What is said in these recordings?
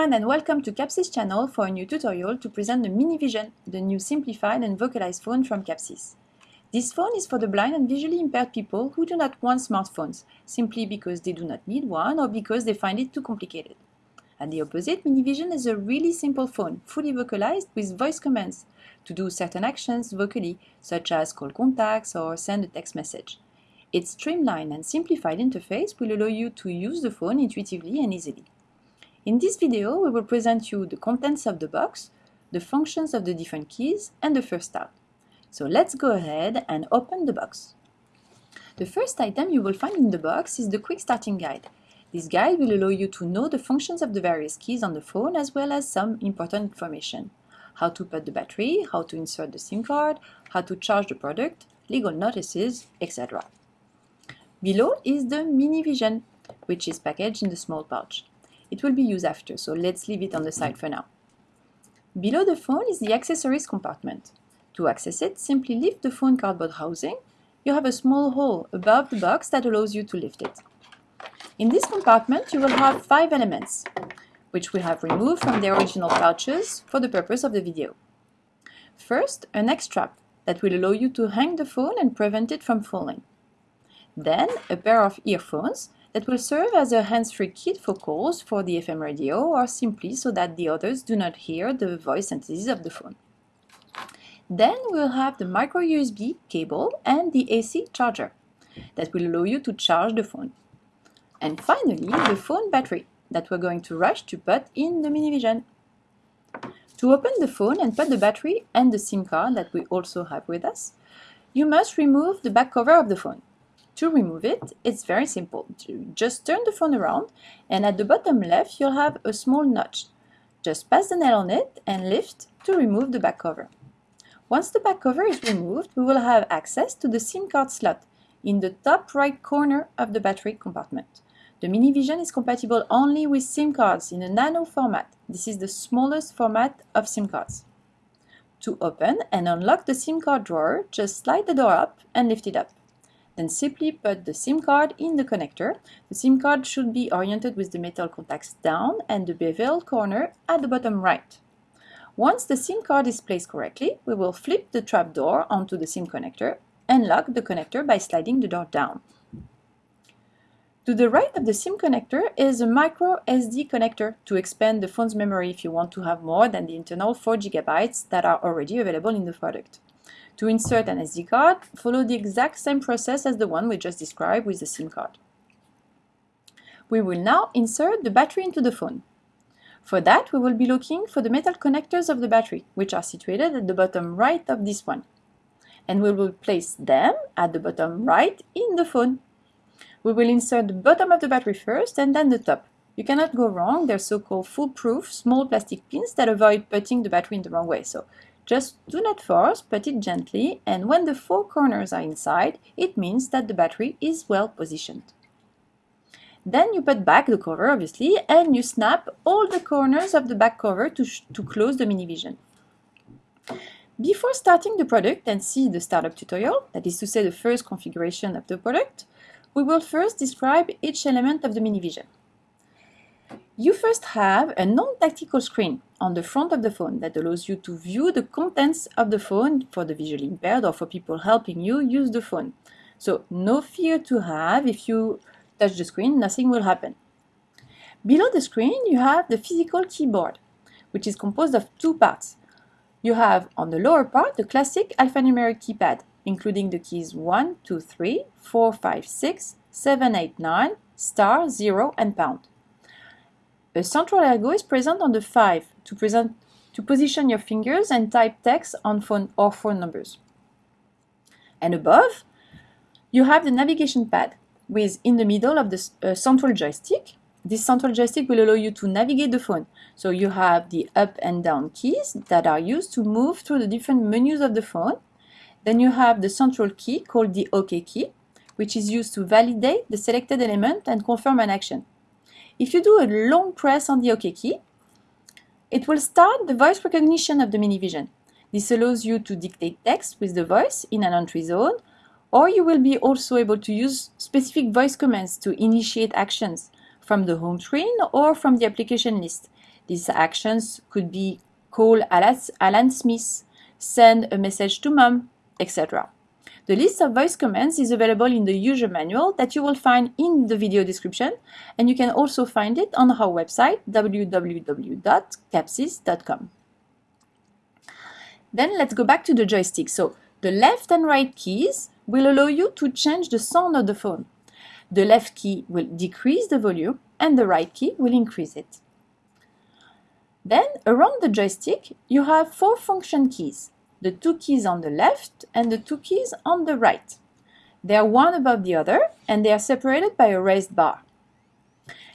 everyone and welcome to Kapsys channel for a new tutorial to present the Minivision, the new simplified and vocalized phone from Kapsys. This phone is for the blind and visually impaired people who do not want smartphones, simply because they do not need one or because they find it too complicated. At the opposite, Minivision is a really simple phone, fully vocalized with voice commands to do certain actions vocally, such as call contacts or send a text message. Its streamlined and simplified interface will allow you to use the phone intuitively and easily. In this video, we will present you the contents of the box, the functions of the different keys, and the first start. So let's go ahead and open the box. The first item you will find in the box is the quick starting guide. This guide will allow you to know the functions of the various keys on the phone as well as some important information. How to put the battery, how to insert the SIM card, how to charge the product, legal notices, etc. Below is the Minivision, which is packaged in the small pouch. It will be used after, so let's leave it on the side for now. Below the phone is the accessories compartment. To access it, simply lift the phone cardboard housing. You have a small hole above the box that allows you to lift it. In this compartment, you will have five elements, which we have removed from the original pouches for the purpose of the video. First, a neck strap that will allow you to hang the phone and prevent it from falling. Then, a pair of earphones that will serve as a hands-free kit for calls for the FM radio or simply so that the others do not hear the voice synthesis of the phone. Then we'll have the micro USB cable and the AC charger that will allow you to charge the phone. And finally, the phone battery that we're going to rush to put in the Minivision. To open the phone and put the battery and the SIM card that we also have with us, you must remove the back cover of the phone. To remove it, it's very simple. Just turn the phone around and at the bottom left you'll have a small notch. Just pass the nail on it and lift to remove the back cover. Once the back cover is removed, we will have access to the SIM card slot in the top right corner of the battery compartment. The Minivision is compatible only with SIM cards in a nano format. This is the smallest format of SIM cards. To open and unlock the SIM card drawer, just slide the door up and lift it up. Then simply put the SIM card in the connector. The SIM card should be oriented with the metal contacts down and the bevel corner at the bottom right. Once the SIM card is placed correctly, we will flip the trap door onto the SIM connector and lock the connector by sliding the door down. To the right of the SIM connector is a micro SD connector to expand the phone's memory if you want to have more than the internal 4 GB that are already available in the product. To insert an SD card, follow the exact same process as the one we just described with the SIM card. We will now insert the battery into the phone. For that, we will be looking for the metal connectors of the battery, which are situated at the bottom right of this one. And we will place them at the bottom right in the phone. We will insert the bottom of the battery first and then the top. You cannot go wrong, they're so-called foolproof small plastic pins that avoid putting the battery in the wrong way. So just do not force, put it gently, and when the four corners are inside, it means that the battery is well positioned. Then you put back the cover, obviously, and you snap all the corners of the back cover to, to close the mini-vision. Before starting the product and see the startup tutorial, that is to say the first configuration of the product, we will first describe each element of the Minivision. You first have a non-tactical screen on the front of the phone that allows you to view the contents of the phone for the visually impaired or for people helping you use the phone. So no fear to have if you touch the screen, nothing will happen. Below the screen, you have the physical keyboard, which is composed of two parts. You have on the lower part the classic alphanumeric keypad, including the keys 1, 2, 3, 4, 5, 6, 7, 8, 9, star, 0, and pound. A central ergo is present on the 5 to, present, to position your fingers and type text on phone or phone numbers. And above, you have the navigation pad with in the middle of the uh, central joystick. This central joystick will allow you to navigate the phone. So you have the up and down keys that are used to move through the different menus of the phone. Then you have the central key called the OK key, which is used to validate the selected element and confirm an action. If you do a long press on the OK key, it will start the voice recognition of the Minivision. This allows you to dictate text with the voice in an entry zone, or you will be also able to use specific voice commands to initiate actions from the home screen or from the application list. These actions could be call Alan Smith, send a message to mom, etc. The list of voice commands is available in the user manual that you will find in the video description, and you can also find it on our website www.kapsys.com. Then let's go back to the joystick. So the left and right keys will allow you to change the sound of the phone. The left key will decrease the volume and the right key will increase it. Then around the joystick, you have four function keys, the two keys on the left and the two keys on the right. They are one above the other and they are separated by a raised bar.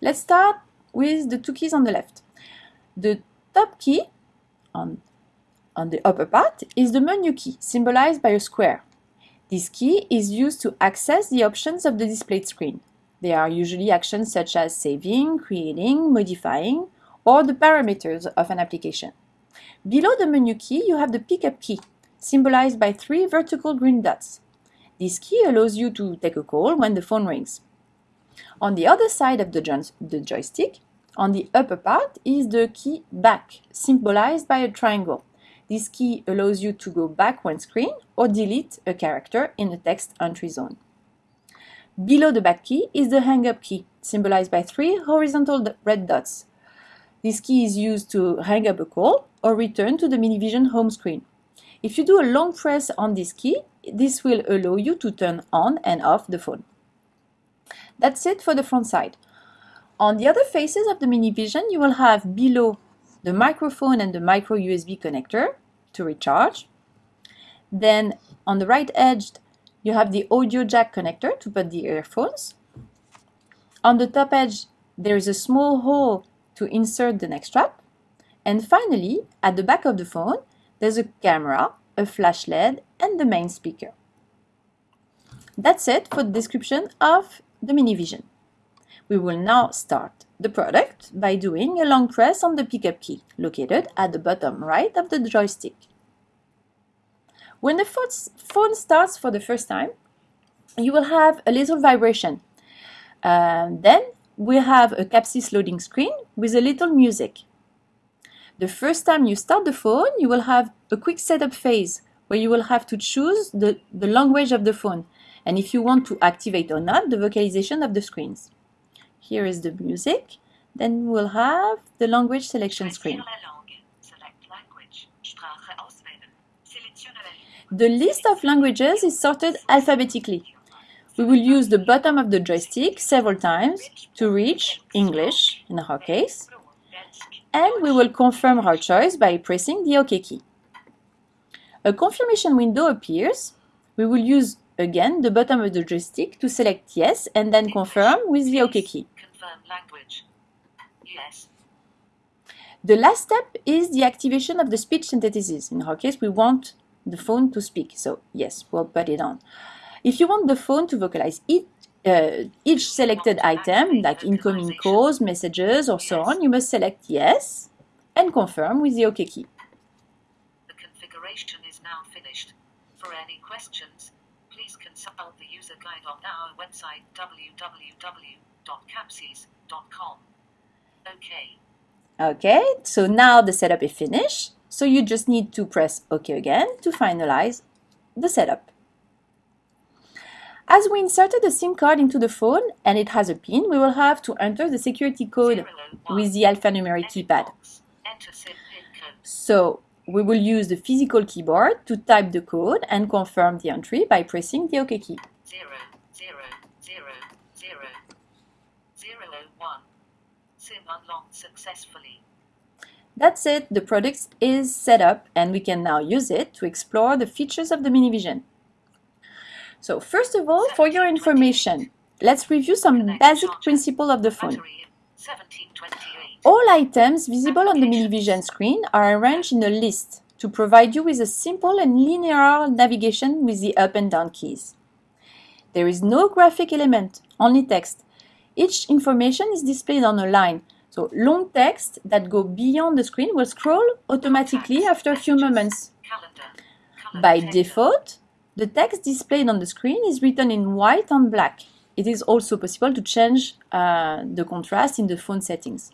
Let's start with the two keys on the left. The top key on, on the upper part is the menu key, symbolized by a square. This key is used to access the options of the displayed screen. They are usually actions such as saving, creating, modifying, or the parameters of an application. Below the menu key, you have the pickup key, symbolized by three vertical green dots. This key allows you to take a call when the phone rings. On the other side of the, jo the joystick, on the upper part, is the key back, symbolized by a triangle. This key allows you to go back one screen or delete a character in the text entry zone. Below the back key is the hang up key, symbolized by three horizontal red dots. This key is used to hang up a call or return to the Minivision home screen. If you do a long press on this key, this will allow you to turn on and off the phone. That's it for the front side. On the other faces of the Minivision, you will have below the microphone and the micro USB connector to recharge. Then on the right edge, you have the audio jack connector to put the earphones. On the top edge, there is a small hole to insert the neck strap. And finally, at the back of the phone, there's a camera, a flash LED, and the main speaker. That's it for the description of the Minivision. We will now start the product by doing a long press on the pickup key, located at the bottom right of the joystick. When the phone starts for the first time, you will have a little vibration. Uh, then we have a Kapsys loading screen with a little music. The first time you start the phone, you will have a quick setup phase where you will have to choose the, the language of the phone and if you want to activate or not the vocalization of the screens. Here is the music. Then we'll have the language selection screen. The list of languages is sorted alphabetically. We will use the bottom of the joystick several times to reach English in our case, and we will confirm our choice by pressing the OK key. A confirmation window appears. We will use again the bottom of the joystick to select yes and then confirm with the OK key. Yes. The last step is the activation of the speech synthesis. In our case, we want the phone to speak. So yes, we'll put it on. If you want the phone to vocalize each, uh, each selected item, like incoming calls, messages, or so on, you must select yes and confirm with the OK key. The configuration is now finished. For any questions, please consult the user guide on our website www.kapsys.com. Okay. Okay, so now the setup is finished. So you just need to press OK again to finalize the setup. As we inserted the SIM card into the phone and it has a pin, we will have to enter the security code with the alphanumeric keypad. So we will use the physical keyboard to type the code and confirm the entry by pressing the OK key. SIM unlocked successfully. That's it, the product is set up and we can now use it to explore the features of the Minivision. So first of all, for your information, let's review some basic principle of the phone. All items visible on the Minivision screen are arranged in a list to provide you with a simple and linear navigation with the up and down keys. There is no graphic element, only text. Each information is displayed on a line, so long text that go beyond the screen will scroll automatically after a few moments. By default, the text displayed on the screen is written in white on black. It is also possible to change uh, the contrast in the phone settings.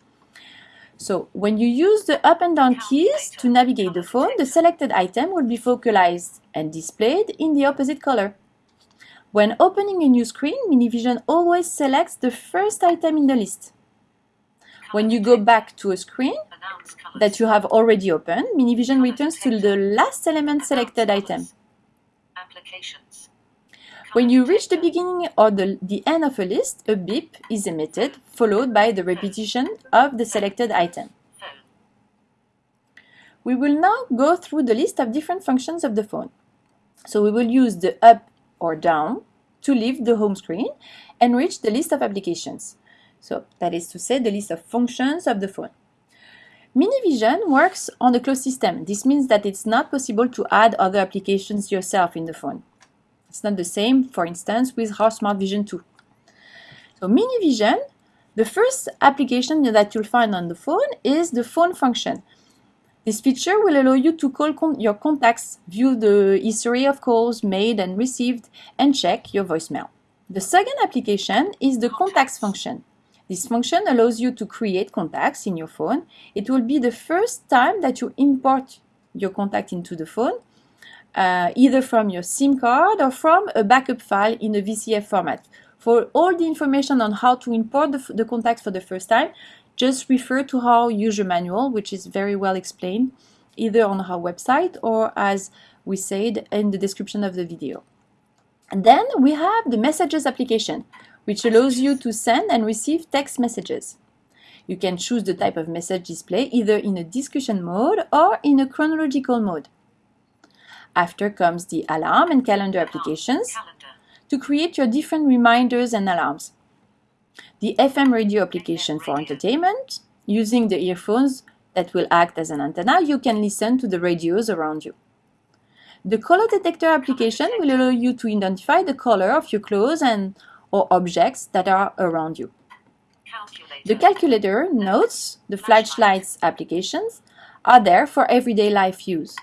So when you use the up and down keys to navigate the phone, the selected item will be focalized and displayed in the opposite color. When opening a new screen, Minivision always selects the first item in the list. When you go back to a screen that you have already opened, Minivision returns to the last element selected item. Applications. When you reach the beginning or the, the end of a list, a beep is emitted, followed by the repetition of the selected item. We will now go through the list of different functions of the phone. So we will use the up or down to leave the home screen and reach the list of applications. So that is to say the list of functions of the phone. Minivision works on a closed system. This means that it's not possible to add other applications yourself in the phone. It's not the same, for instance, with our Smart Vision 2. So Minivision, the first application that you'll find on the phone is the phone function. This feature will allow you to call con- your contacts, view the history of calls made and received, and check your voicemail. The second application is the contacts function. This function allows you to create contacts in your phone. It will be the first time that you import your contact into the phone, uh, either from your SIM card or from a backup file in a VCF format. For all the information on how to import the, the contacts for the first time, just refer to our user manual, which is very well explained, either on our website or as we said in the description of the video. And then we have the messages application, which allows you to send and receive text messages. You can choose the type of message display either in a discussion mode or in a chronological mode. After comes the alarm and calendar applications to create your different reminders and alarms. The FM radio application for entertainment, using the earphones that will act as an antenna, you can listen to the radios around you. The color detector application will allow you to identify the color of your clothes and or objects that are around you. Calculator. The calculator, notes, the flashlights applications are there for everyday life use.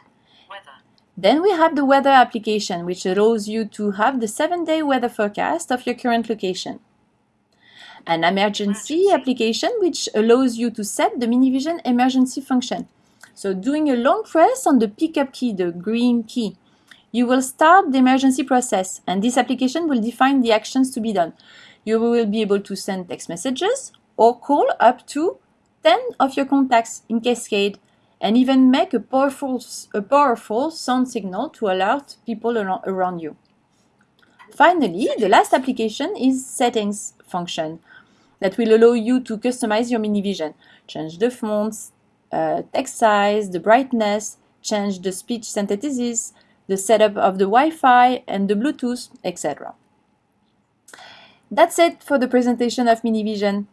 Then we have the weather application, which allows you to have the seven day weather forecast of your current location. An emergency application, which allows you to set the Minivision emergency function. So, doing a long press on the pickup key, the green key, you will start the emergency process, and this application will define the actions to be done. You will be able to send text messages or call up to 10 of your contacts in cascade and even make a powerful, a powerful sound signal to alert people around you. Finally, the last application is settings function that will allow you to customize your mini-vision. change the fonts, uh, text size, the brightness, change the speech synthesis, the setup of the Wi-Fi and the Bluetooth, etc. That's it for the presentation of Minivision.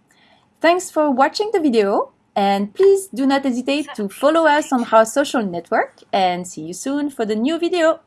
Thanks for watching the video and please do not hesitate to follow us on our social network and see you soon for the new video.